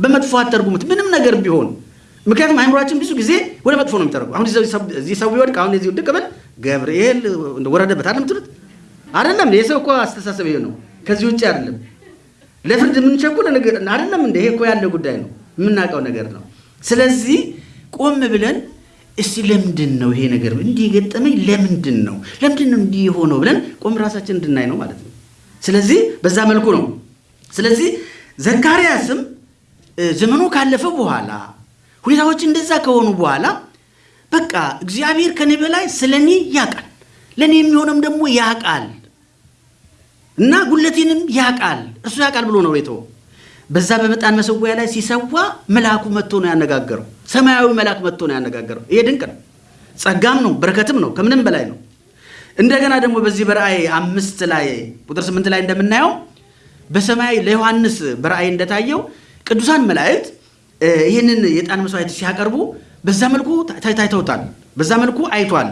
[SPEAKER 1] በመጥፎ አተርጉሙት፣ ምንም ነገር ቢሆን። ምክንያቱም አይምሯችን ብዙ ጊዜ ወደ መጥፎ ነው የሚተረጉ። አሁን እዚህ ሰው ቢወድቅ አሁን እዚህ ውድቅ ብል ገብርኤል ወረደበት አይደለም ትሉት አይደለም። የሰው እኮ አስተሳሰብ ይሄ ነው። ከዚህ ውጭ አይደለም። ለፍርድ የምንቸኩል አይደለም። እንደ ይሄ እኮ ያለ ጉዳይ ነው፣ የምናውቀው ነገር ነው። ስለዚህ ቆም ብለን እስቲ ለምንድን ነው ይሄ ነገር እንዲህ የገጠመኝ? ለምንድን ነው ለምንድን ነው እንዲህ የሆነው ብለን ቆም ራሳችን እንድናይ ነው ማለት ነው። ስለዚህ በዛ መልኩ ነው። ስለዚህ ዘካርያስም ዘመኑ ካለፈ በኋላ ሁኔታዎች እንደዛ ከሆኑ በኋላ በቃ እግዚአብሔር ከኔ በላይ ስለ እኔ ያውቃል፣ ለእኔ የሚሆነም ደግሞ ያውቃል እና ጉለቴንም ያውቃል እርሱ ያውቃል ብሎ ነው የተወው። በዛ በዕጣን መሰዊያ ላይ ሲሰዋ መልአኩ መጥቶ ነው ያነጋገረው። ሰማያዊ መልአክ መጥቶ ነው ያነጋገረው። ይሄ ድንቅ ነው፣ ጸጋም ነው፣ በረከትም ነው፣ ከምንም በላይ ነው። እንደገና ደግሞ በዚህ በራእይ አምስት ላይ ቁጥር ስምንት ላይ እንደምናየው በሰማይ ለዮሐንስ በራእይ እንደታየው ቅዱሳን መላእክት ይህንን የዕጣን መስዋዕት ሲያቀርቡ በዛ መልኩ ታይተውታል፣ በዛ መልኩ አይቷል።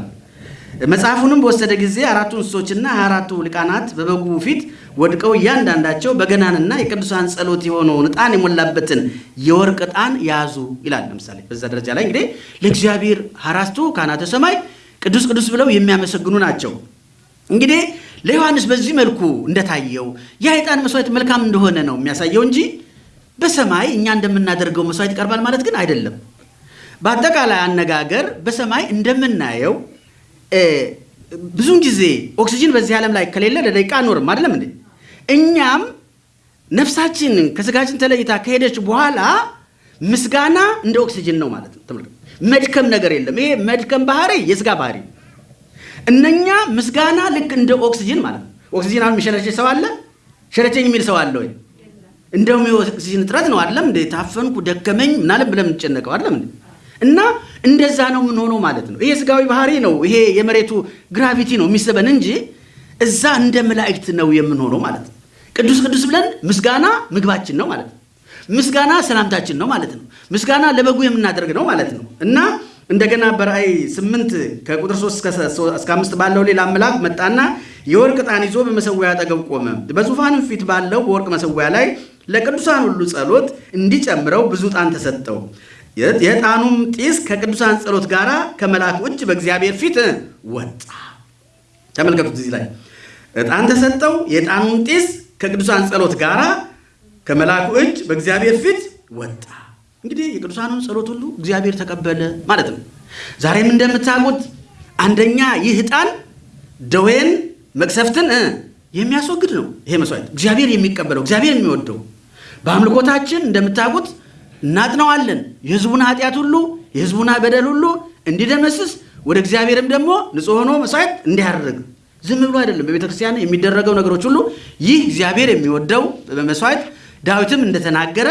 [SPEAKER 1] መጽሐፉንም በወሰደ ጊዜ አራቱ እንስሶችና አራቱ ሊቃናት በበጉ ፊት ወድቀው እያንዳንዳቸው በገናንና የቅዱሳን ጸሎት የሆነውን ዕጣን የሞላበትን የወርቅ ዕጣን ያዙ ይላል። ለምሳሌ በዛ ደረጃ ላይ እንግዲህ ለእግዚአብሔር አራቱ ካህናተ ሰማይ ቅዱስ ቅዱስ ብለው የሚያመሰግኑ ናቸው። እንግዲህ ለዮሐንስ በዚህ መልኩ እንደታየው ያ የዕጣን መስዋዕት መልካም እንደሆነ ነው የሚያሳየው እንጂ በሰማይ እኛ እንደምናደርገው መስዋዕት ይቀርባል ማለት ግን አይደለም። በአጠቃላይ አነጋገር በሰማይ እንደምናየው ብዙውን ጊዜ ኦክሲጅን በዚህ ዓለም ላይ ከሌለ ለደቂቃ አንኖርም። አይደለም እንዴ? እኛም ነፍሳችን ከስጋችን ተለይታ ከሄደች በኋላ ምስጋና እንደ ኦክሲጅን ነው ማለት ነው። መድከም ነገር የለም። ይሄ መድከም ባህሪ የስጋ ባህሪ እነኛ ምስጋና ልክ እንደ ኦክሲጅን ማለት ነው። ኦክሲጅን አሁን የሚሸረችኝ ሰው አለ? ሸረቸኝ የሚል ሰው አለ ወይ? እንደውም የኦክሲጅን እጥረት ነው አይደለም እንዴ? ታፈንኩ፣ ደከመኝ ምናለም ብለን የምንጨነቀው አይደለም? እና እንደዛ ነው የምንሆነው ማለት ነው። ይሄ ስጋዊ ባህሪ ነው። ይሄ የመሬቱ ግራቪቲ ነው የሚስበን እንጂ እዛ እንደ መላእክት ነው የምንሆነው ማለት ነው። ቅዱስ ቅዱስ ብለን ምስጋና ምግባችን ነው ማለት ነው። ምስጋና ሰላምታችን ነው ማለት ነው። ምስጋና ለበጉ የምናደርግ ነው ማለት ነው እና እንደገና በራእይ ስምንት ከቁጥር ሶስት እስከ አምስት ባለው ሌላ መልአክ መጣና የወርቅ ዕጣን ይዞ በመሰዊያ አጠገብ ቆመ። በዙፋንም ፊት ባለው በወርቅ መሰዊያ ላይ ለቅዱሳን ሁሉ ጸሎት እንዲጨምረው ብዙ ዕጣን ተሰጠው። የዕጣኑም ጢስ ከቅዱሳን ጸሎት ጋር ከመልአኩ እጅ በእግዚአብሔር ፊት ወጣ። ተመልከቱት፣ እዚህ ላይ ዕጣን ተሰጠው። የዕጣኑም ጢስ ከቅዱሳን ጸሎት ጋር ከመልአኩ እጅ በእግዚአብሔር ፊት ወጣ። እንግዲህ የቅዱሳኑን ጸሎት ሁሉ እግዚአብሔር ተቀበለ ማለት ነው። ዛሬም እንደምታውቁት አንደኛ ይህ ዕጣን ደዌን፣ መቅሰፍትን የሚያስወግድ ነው። ይሄ መስዋዕት እግዚአብሔር የሚቀበለው እግዚአብሔር የሚወደው በአምልኮታችን እንደምታውቁት እናጥነዋለን የሕዝቡን ኃጢአት ሁሉ የሕዝቡን በደል ሁሉ እንዲደመስስ ወደ እግዚአብሔርም ደግሞ ንጹሕ ሆኖ መስዋዕት እንዲያደርግ ዝም ብሎ አይደለም። በቤተ ክርስቲያን የሚደረገው ነገሮች ሁሉ ይህ እግዚአብሔር የሚወደው መስዋዕት ዳዊትም እንደተናገረ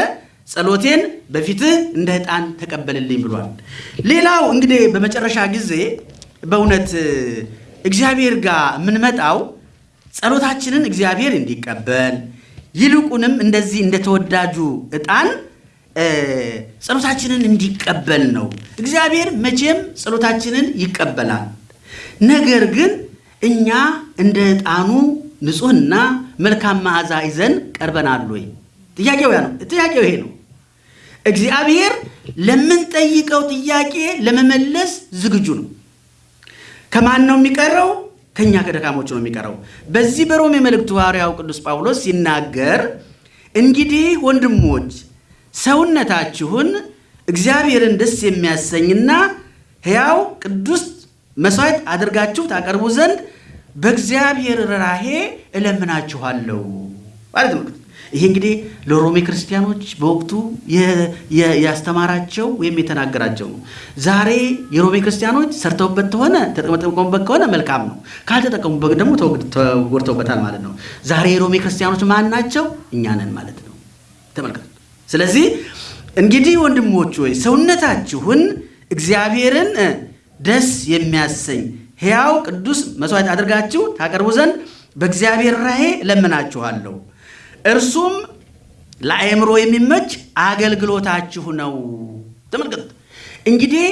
[SPEAKER 1] ጸሎቴን በፊትህ እንደ ዕጣን ተቀበልልኝ ብሏል። ሌላው እንግዲህ በመጨረሻ ጊዜ በእውነት እግዚአብሔር ጋር የምንመጣው ጸሎታችንን እግዚአብሔር እንዲቀበል ይልቁንም እንደዚህ እንደተወዳጁ ዕጣን ጸሎታችንን እንዲቀበል ነው። እግዚአብሔር መቼም ጸሎታችንን ይቀበላል። ነገር ግን እኛ እንደ ዕጣኑ ንጹሕና መልካም መዓዛ ይዘን ቀርበናል ወይ? ጥያቄው ያ ነው። ጥያቄው ይሄ ነው። እግዚአብሔር ለምንጠይቀው ጥያቄ ለመመለስ ዝግጁ ነው። ከማን ነው የሚቀረው? ከእኛ ከደካሞች ነው የሚቀረው። በዚህ በሮሜ መልእክቱ ሐዋርያው ቅዱስ ጳውሎስ ሲናገር እንግዲህ ወንድሞች ሰውነታችሁን እግዚአብሔርን ደስ የሚያሰኝና ሕያው ቅዱስ መሥዋዕት አድርጋችሁ ታቀርቡ ዘንድ በእግዚአብሔር ርኅራኄ እለምናችኋለሁ ማለት ነው። ይሄ እንግዲህ ለሮሜ ክርስቲያኖች በወቅቱ ያስተማራቸው ወይም የተናገራቸው ነው። ዛሬ የሮሜ ክርስቲያኖች ሰርተውበት ከሆነ ተጠቀሙበት ከሆነ መልካም ነው። ካልተጠቀሙበት ደግሞ ተጎድተውበታል ማለት ነው። ዛሬ የሮሜ ክርስቲያኖች ማን ናቸው? እኛ ነን ማለት ነው። ተመልከቱ። ስለዚህ እንግዲህ ወንድሞች ሆይ ሰውነታችሁን እግዚአብሔርን ደስ የሚያሰኝ ሕያው ቅዱስ መሥዋዕት አድርጋችሁ ታቀርቡ ዘንድ በእግዚአብሔር ራሄ እለምናችኋለሁ። እርሱም ለአእምሮ የሚመች አገልግሎታችሁ ነው። ተመልከቱ እንግዲህ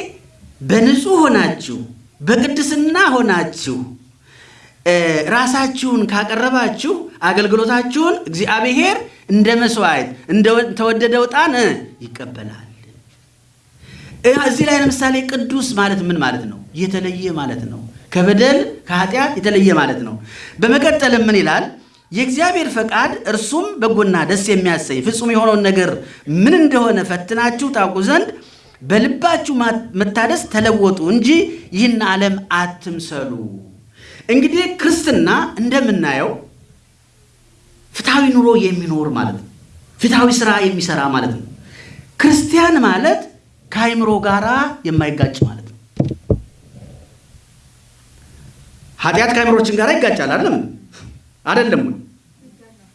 [SPEAKER 1] በንጹሕ ሆናችሁ በቅድስና ሆናችሁ ራሳችሁን ካቀረባችሁ አገልግሎታችሁን እግዚአብሔር እንደ መስዋዕት እንደተወደደ ዕጣን ይቀበላል። እዚህ ላይ ለምሳሌ ቅዱስ ማለት ምን ማለት ነው? የተለየ ማለት ነው። ከበደል ከኃጢአት የተለየ ማለት ነው። በመቀጠልም ምን ይላል? የእግዚአብሔር ፈቃድ እርሱም በጎና ደስ የሚያሰኝ ፍጹም የሆነውን ነገር ምን እንደሆነ ፈትናችሁ ታውቁ ዘንድ በልባችሁ መታደስ ተለወጡ እንጂ ይህን ዓለም አትምሰሉ። እንግዲህ ክርስትና እንደምናየው ፍትሐዊ ኑሮ የሚኖር ማለት ነው። ፍትሐዊ ስራ የሚሰራ ማለት ነው። ክርስቲያን ማለት ከአይምሮ ጋር የማይጋጭ ማለት ነው። ኃጢአት ከአይምሮችን ጋር ይጋጫል አይደለም? አይደለም ወይ?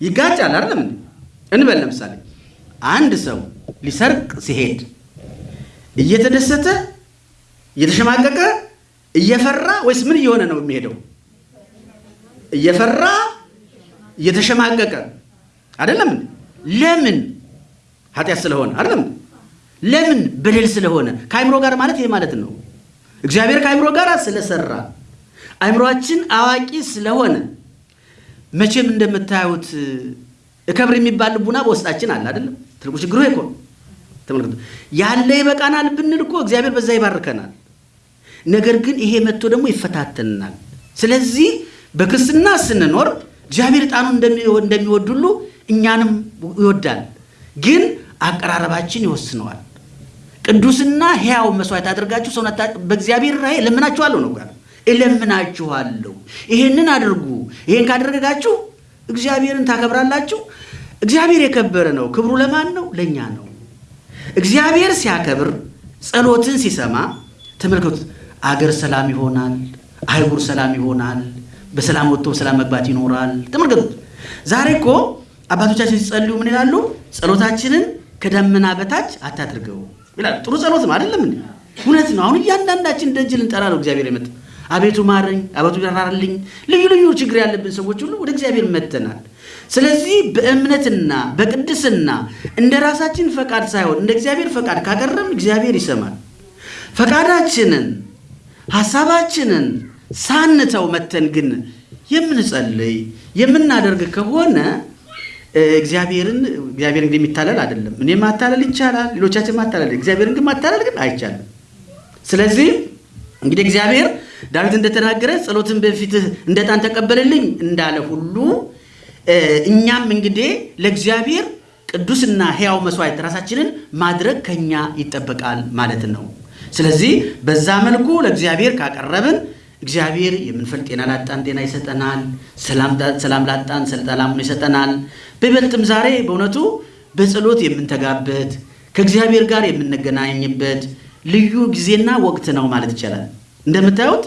[SPEAKER 1] ይጋጫል አይደለም? እንበል ለምሳሌ አንድ ሰው ሊሰርቅ ሲሄድ እየተደሰተ እየተሸማቀቀ እየፈራ ወይስ ምን እየሆነ ነው የሚሄደው? እየፈራ እየተሸማቀቀ አይደለም? ለምን? ኃጢአት ስለሆነ አይደለም? ለምን? በደል ስለሆነ። ከአይምሮ ጋር ማለት ይሄ ማለት ነው። እግዚአብሔር ከአይምሮ ጋር ስለሰራ አእምሯችን አዋቂ ስለሆነ መቼም እንደምታዩት እከብር የሚባል ልቡና በውስጣችን አለ አይደለም። ትልቁ ችግሩ እኮ ተመልከቱ። ያለ ይበቃናል ብንል እኮ እግዚአብሔር በዛ ይባርከናል። ነገር ግን ይሄ መጥቶ ደግሞ ይፈታተንናል። ስለዚህ በክርስትና ስንኖር እግዚአብሔር ዕጣኑን እንደሚወድ ሁሉ እኛንም ይወዳል። ግን አቀራረባችን ይወስነዋል። ቅዱስና ሕያው መስዋዕት አድርጋችሁ ሰውነት በእግዚአብሔር ራእይ እለምናችኋለሁ ነው ጋር እለምናችኋለሁ። ይሄንን አድርጉ። ይሄን ካደረጋችሁ እግዚአብሔርን ታከብራላችሁ። እግዚአብሔር የከበረ ነው። ክብሩ ለማን ነው? ለእኛ ነው። እግዚአብሔር ሲያከብር ጸሎትን ሲሰማ ተመልከቱት። አገር ሰላም ይሆናል። አይጉር ሰላም ይሆናል። በሰላም ወጥቶ በሰላም መግባት ይኖራል። ተመልከቱት። ዛሬ እኮ አባቶቻችን ሲጸልዩ ምን ይላሉ? ጸሎታችንን ከደመና በታች አታድርገው ይላል። ጥሩ ጸሎት አይደለም? እውነት ነው። አሁን እያንዳንዳችን ደጅ ልንጠራ ነው እግዚአብሔር የመጣ አቤቱ ማረኝ፣ አቤቱ ራራልኝ። ልዩ ልዩ ችግር ያለብን ሰዎች ሁሉ ወደ እግዚአብሔር መጥተናል። ስለዚህ በእምነትና በቅድስና እንደ ራሳችን ፈቃድ ሳይሆን እንደ እግዚአብሔር ፈቃድ ካቀረብን እግዚአብሔር ይሰማል። ፈቃዳችንን ሀሳባችንን ሳንተው መተን ግን የምንጸልይ የምናደርግ ከሆነ እግዚአብሔርን እግዚአብሔር እንግዲህ የሚታለል አይደለም። እኔ ማታለል ይቻላል፣ ሌሎቻችን ማታለል፣ እግዚአብሔርን ግን ማታለል ግን አይቻልም። ስለዚህ እንግዲህ እግዚአብሔር ዳዊት እንደተናገረ ጸሎትን በፊትህ እንደ ዕጣን ተቀበልልኝ እንዳለ ሁሉ እኛም እንግዲህ ለእግዚአብሔር ቅዱስና ሕያው መስዋዕት ራሳችንን ማድረግ ከኛ ይጠበቃል ማለት ነው። ስለዚህ በዛ መልኩ ለእግዚአብሔር ካቀረብን እግዚአብሔር የምንፈልግ ጤና ላጣን ጤና ይሰጠናል። ሰላም ላጣን ሰላሙን ይሰጠናል። በይበልጥም ዛሬ በእውነቱ በጸሎት የምንተጋበት ከእግዚአብሔር ጋር የምንገናኝበት ልዩ ጊዜና ወቅት ነው ማለት ይቻላል። እንደምታዩት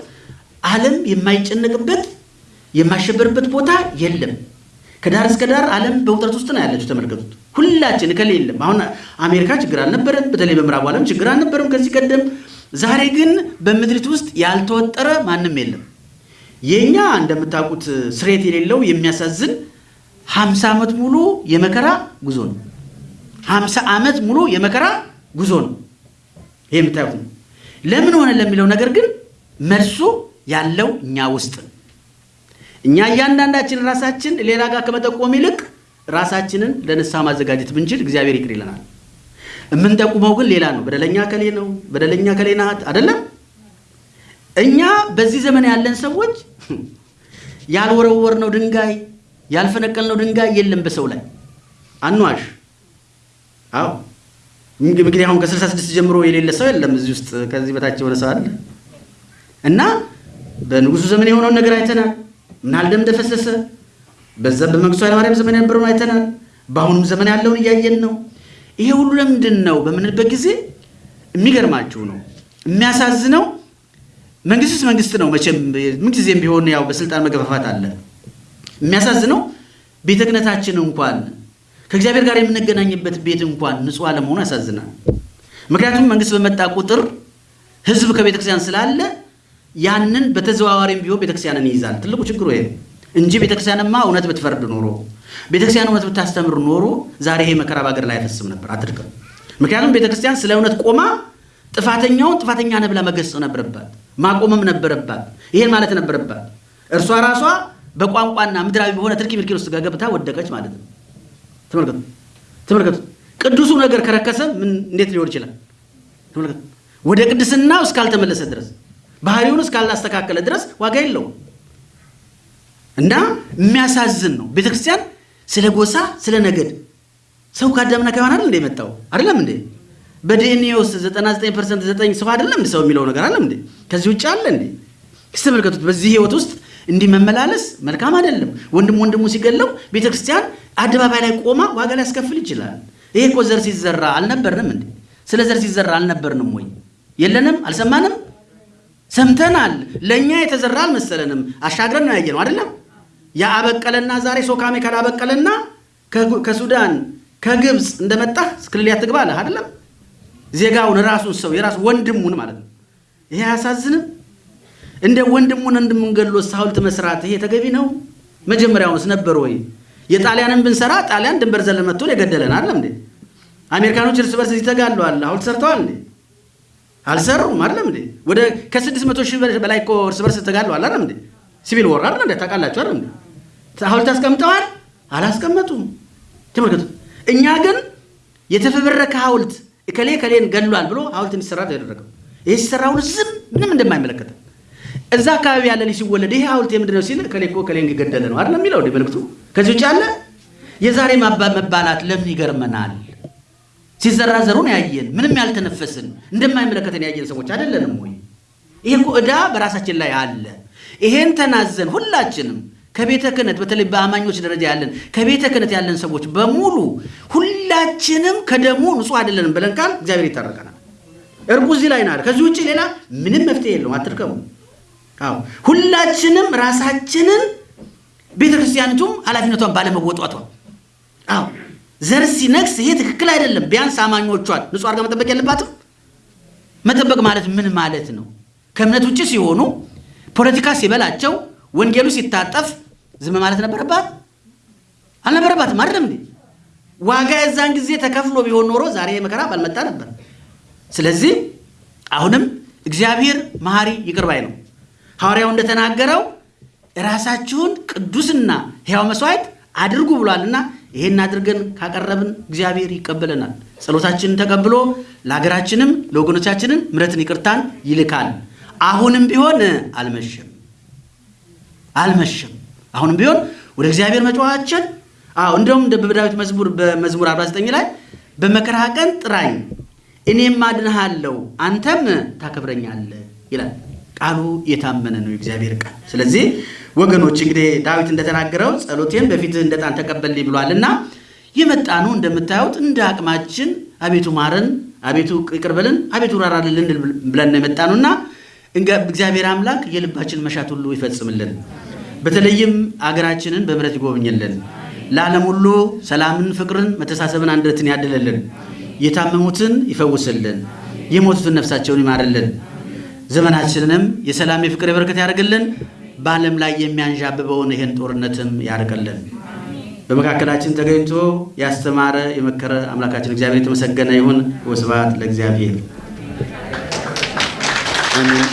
[SPEAKER 1] ዓለም የማይጨነቅበት የማይሸበርበት ቦታ የለም። ከዳር እስከ ዳር ዓለም በውጥረት ውስጥ ነው ያለችው። ተመልከቱት። ሁላችን እከሌ የለም። አሁን አሜሪካ ችግር አልነበረም፣ በተለይ በምዕራቡ ዓለም ችግር አልነበረም ከዚህ ቀደም። ዛሬ ግን በምድሪቱ ውስጥ ያልተወጠረ ማንም የለም። የእኛ እንደምታውቁት ስሬት የሌለው የሚያሳዝን ሀምሳ ዓመት ሙሉ የመከራ ጉዞ ነው። ሀምሳ ዓመት ሙሉ የመከራ ጉዞ ነው። ይህ የምታዩት ነው። ለምን ሆነ ለሚለው ነገር ግን መልሱ ያለው እኛ ውስጥ ነው። እኛ እያንዳንዳችን ራሳችን ሌላ ጋር ከመጠቆም ይልቅ ራሳችንን ለንስሐ ማዘጋጀት ብንችል እግዚአብሔር ይቅር ይለናል። የምንጠቁመው ግን ሌላ ነው። በደለኛ ከሌ ነው፣ በደለኛ ከሌ ናት አይደለም። እኛ በዚህ ዘመን ያለን ሰዎች ያልወረወርነው ድንጋይ ያልፈነቀልነው ድንጋይ የለም በሰው ላይ አንዋሽ። አዎ እንግዲህ አሁን ከስልሳ ስድስት ጀምሮ የሌለ ሰው የለም እዚህ ውስጥ ከዚህ በታች የሆነ ሰው አለ እና በንጉሱ ዘመን የሆነውን ነገር አይተናል። ምን ያህል ደም እንደፈሰሰ በዛ በመንግስቱ ኃይለማርያም ዘመን የነበረውን አይተናል። በአሁኑም ዘመን ያለውን እያየን ነው። ይሄ ሁሉ ለምንድን ነው በምንልበት ጊዜ የሚገርማችሁ ነው የሚያሳዝነው። መንግስትስ መንግስት ነው መቼም ምንጊዜም ቢሆን ያው በስልጣን መገፋፋት አለ። የሚያሳዝነው ቤተ ክህነታችን እንኳን ከእግዚአብሔር ጋር የምንገናኝበት ቤት እንኳን ንጹሕ አለመሆኑ ያሳዝናል። ምክንያቱም መንግስት በመጣ ቁጥር ህዝብ ከቤተክርስቲያን ስላለ ያንን በተዘዋዋሪም ቢሆን ቤተክርስቲያንን ይይዛል። ትልቁ ችግሩ ይሄ እንጂ ቤተክርስቲያንማ እውነት ብትፈርድ ኖሮ ቤተክርስቲያን እውነት ብታስተምር ኖሮ ዛሬ ይሄ መከራ በሀገር ላይ አይፈስም ነበር፣ አትድቅም። ምክንያቱም ቤተክርስቲያን ስለ እውነት ቆማ ጥፋተኛውን ጥፋተኛ ነህ ብላ መገሰጽ ነበረባት፣ ማቆምም ነበረባት። ይሄን ማለት ነበረባት። እርሷ ራሷ በቋንቋና ምድራዊ በሆነ ትርኪ ምርኪ ውስጥ ገብታ ወደቀች ማለት ነው። ተመልከቱ፣ ተመልከቱ። ቅዱሱ ነገር ከረከሰ ምን እንዴት ሊሆን ይችላል? ተመልከቱ። ወደ ቅድስናው እስካልተመለሰ ድረስ ባህሪውን እስካላስተካከለ ድረስ ዋጋ የለውም እና የሚያሳዝን ነው። ቤተክርስቲያን ስለ ጎሳ፣ ስለ ነገድ ሰው ከአዳምና ከሔዋን እንደ የመጣው አይደለም እንዴ? በዲኤንኤ ውስጥ 99 percent ዘጠኝ ሰው አይደለም ሰው የሚለው ነገር አለም እንዴ? ከዚህ ውጭ አለ እንዴ? ተመልከቱት። በዚህ ህይወት ውስጥ እንዲህ መመላለስ መልካም አይደለም። ወንድም ወንድሙ ሲገለው ቤተክርስቲያን አደባባይ ላይ ቆማ ዋጋ ሊያስከፍል ይችላል። ይሄ እኮ ዘር ሲዘራ አልነበርንም እንዴ? ስለ ዘር ሲዘራ አልነበርንም ወይ? የለንም? አልሰማንም? ሰምተናል። ለእኛ የተዘራ አልመሰለንም። አሻግረን ነው ያየነው አይደለም? የአበቀለና ዛሬ ሶካሜ ካላበቀለና ከሱዳን ከግብፅ እንደመጣ ክልል ያትግባ አለ አይደለም? ዜጋውን ራሱን ሰው የራሱ ወንድሙን ማለት ነው። ይሄ አያሳዝንም? እንደ ወንድሙን ወንድሙን ገሎ ሐውልት መስራት ይሄ ተገቢ ነው? መጀመሪያውንስ ነበር ወይ? የጣሊያንን ብንሰራ ጣሊያን ድንበር ዘለን መጥቶ የገደለን አይደለም እንዴ? አሜሪካኖች እርስ በርስ ይተጋለዋል። ሐውልት ሰርተዋል እንዴ? አልሰሩም። አይደለም እንዴ? ወደ ከስድስት መቶ ሺህ በላይ እኮ እርስ በርስ ተጋድለዋል። አይደለም እንዴ? ሲቪል ወር አይደለም እንዴ? ታውቃላችሁ አይደለም እንዴ? ሐውልት አስቀምጠዋል? አላስቀመጡም። ተመልከቱ። እኛ ግን የተፈበረከ ሐውልት እከሌ ከሌን ገድሏል ብሎ ሐውልት እንዲሰራ ያደረገው ይህ ሲሰራ ዝም ምንም እንደማይመለከተ እዛ አካባቢ ያለ ልጅ ሲወለድ ይሄ ሐውልት የምንድን ነው ሲል እከሌ እኮ ከሌን ገደለ ነው አይደለም የሚለው እንደ መልእክቱ። ከዚህ ውጭ አለ የዛሬ መባላት ለምን ይገርመናል? ሲዘራዘሩን ያየን ምንም ያልተነፈስን እንደማይመለከተን ያየን ሰዎች አይደለንም ወይ? ይሄ እኮ ዕዳ በራሳችን ላይ አለ። ይሄን ተናዘን ሁላችንም ከቤተ ክህነት በተለይ በአማኞች ደረጃ ያለን ከቤተ ክህነት ያለን ሰዎች በሙሉ ሁላችንም ከደሙ ንጹሕ አይደለንም ብለን ቃል እግዚአብሔር ይታረቀናል። እርቁ እዚህ ላይ ናል። ከዚህ ውጭ ሌላ ምንም መፍትሄ የለውም። አትድከሙ። አዎ ሁላችንም ራሳችንን ቤተ ክርስቲያኒቱም ኃላፊነቷን ባለመወጧቷ አዎ ዘር ሲነግስ ይሄ ትክክል አይደለም። ቢያንስ አማኞቿን ንጹሕ አድርጋ መጠበቅ ያለባትም። መጠበቅ ማለት ምን ማለት ነው? ከእምነት ውጭ ሲሆኑ ፖለቲካ ሲበላቸው ወንጌሉ ሲታጠፍ ዝም ማለት ነበረባት አልነበረባትም? አይደለም እንዴ? ዋጋ የዛን ጊዜ ተከፍሎ ቢሆን ኖሮ ዛሬ መከራ ባልመጣ ነበር። ስለዚህ አሁንም እግዚአብሔር መሐሪ ይቅር ባይ ነው። ሐዋርያው እንደተናገረው ራሳችሁን ቅዱስና ሕያው መስዋዕት አድርጉ ብሏልና ይሄን አድርገን ካቀረብን እግዚአብሔር ይቀበለናል። ጸሎታችንን ተቀብሎ ለሀገራችንም ለወገኖቻችንን ምሕረትን ይቅርታን ይልካል። አሁንም ቢሆን አልመሸም አልመሸም። አሁንም ቢሆን ወደ እግዚአብሔር መጫዋችን አዎ እንደውም እንደ በዳዊት መዝሙር በመዝሙር 49 ላይ በመከራ ቀን ጥራኝ እኔም አድንሃለሁ አንተም ታከብረኛለህ ይላል። ቃሉ የታመነ ነው የእግዚአብሔር ቃል። ስለዚህ ወገኖች እንግዲህ ዳዊት እንደተናገረው ጸሎቴን በፊትህ እንደ ዕጣን ተቀበልልኝ ብሏልና የመጣኑ እንደምታዩት እንደ አቅማችን አቤቱ ማረን፣ አቤቱ ይቅር አቤቱ ራራልን ብለን ነው የመጣኑና እግዚአብሔር አምላክ የልባችን መሻት ሁሉ ይፈጽምልን። በተለይም አገራችንን በምሕረት ይጎብኝልን። ለዓለም ሁሉ ሰላምን፣ ፍቅርን፣ መተሳሰብን፣ አንድነትን ያድልልን። የታመሙትን ይፈውስልን። የሞቱትን ነፍሳቸውን ይማርልን። ዘመናችንንም የሰላም የፍቅር የበረከት ያደርግልን። በዓለም ላይ የሚያንዣብበውን ይህን ጦርነትም ያርቅልን። በመካከላችን ተገኝቶ ያስተማረ የመከረ አምላካችን እግዚአብሔር የተመሰገነ ይሁን። ወስብሐት ለእግዚአብሔር። አሜን።